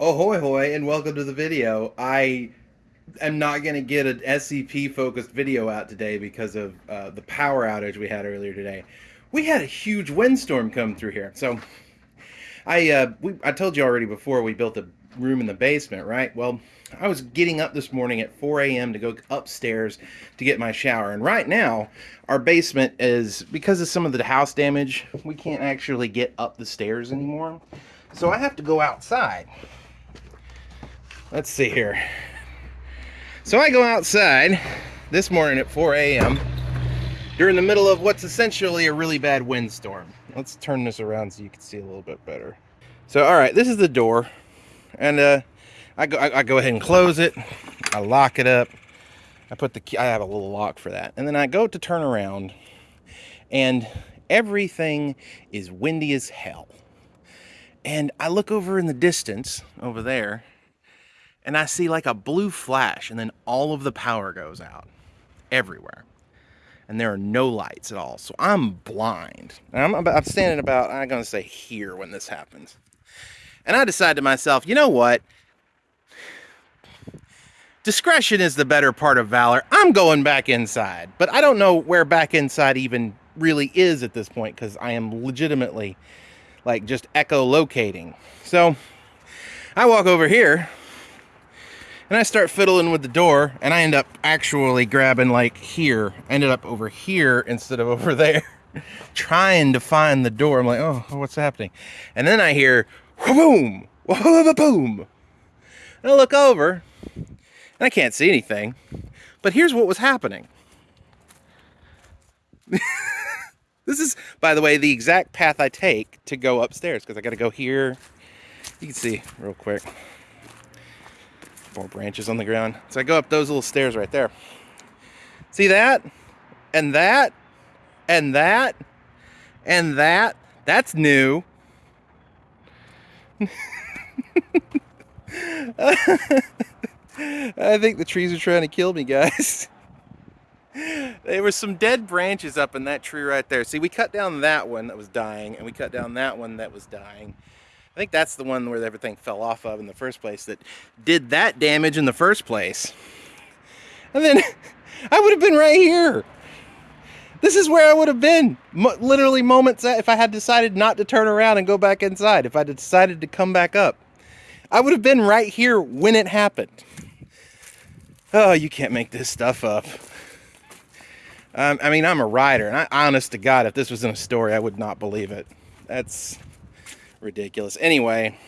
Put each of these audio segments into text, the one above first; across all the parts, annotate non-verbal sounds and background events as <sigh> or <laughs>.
Ahoy hoy and welcome to the video. I am not going to get an SCP focused video out today because of uh, the power outage we had earlier today. We had a huge windstorm come through here. So I uh, we, I told you already before we built a room in the basement, right? Well, I was getting up this morning at 4 a.m. to go upstairs to get my shower. And right now, our basement is, because of some of the house damage, we can't actually get up the stairs anymore. So I have to go outside. Let's see here. So I go outside this morning at 4 a.m. during the middle of what's essentially a really bad windstorm. Let's turn this around so you can see a little bit better. So, all right, this is the door. And uh, I, go, I, I go ahead and close it. I lock it up. I put the key, I have a little lock for that. And then I go to turn around and everything is windy as hell. And I look over in the distance over there and I see like a blue flash and then all of the power goes out everywhere. And there are no lights at all. So I'm blind. I'm, about, I'm standing about, I'm going to say here when this happens. And I decide to myself, you know what? Discretion is the better part of valor. I'm going back inside. But I don't know where back inside even really is at this point because I am legitimately like just echolocating. So I walk over here and I start fiddling with the door and I end up actually grabbing like here. ended up over here instead of <laughs> over there. trying to find the door. I'm like, oh, what's happening? And then I hear boom, boom. And I look over and I can't see anything. But here's what was happening. <laughs> this is, by the way, the exact path I take to go upstairs because I got to go here. You can see real quick. More branches on the ground. So I go up those little stairs right there. See that? And that? And that? And that? That's new. <laughs> I think the trees are trying to kill me, guys. <laughs> there were some dead branches up in that tree right there. See, we cut down that one that was dying, and we cut down that one that was dying. I think that's the one where everything fell off of in the first place that did that damage in the first place. And then <laughs> I would have been right here. This is where I would have been. Mo literally moments if I had decided not to turn around and go back inside. If I had decided to come back up. I would have been right here when it happened. Oh, you can't make this stuff up. Um, I mean, I'm a writer, and I, honest to God, if this was in a story, I would not believe it. That's ridiculous. Anyway,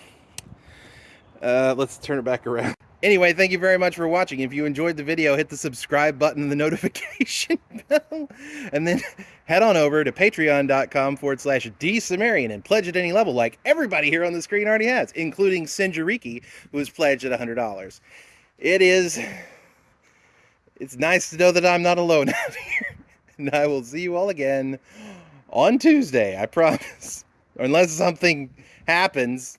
uh, let's turn it back around. Anyway, thank you very much for watching. If you enjoyed the video, hit the subscribe button and the <laughs> notification bell. And then head on over to patreon.com forward slash dsumerian and pledge at any level like everybody here on the screen already has, including Sinjariki, who has pledged at $100. It is it's nice to know that I'm not alone <laughs> out here. And I will see you all again on Tuesday, I promise. Unless something happens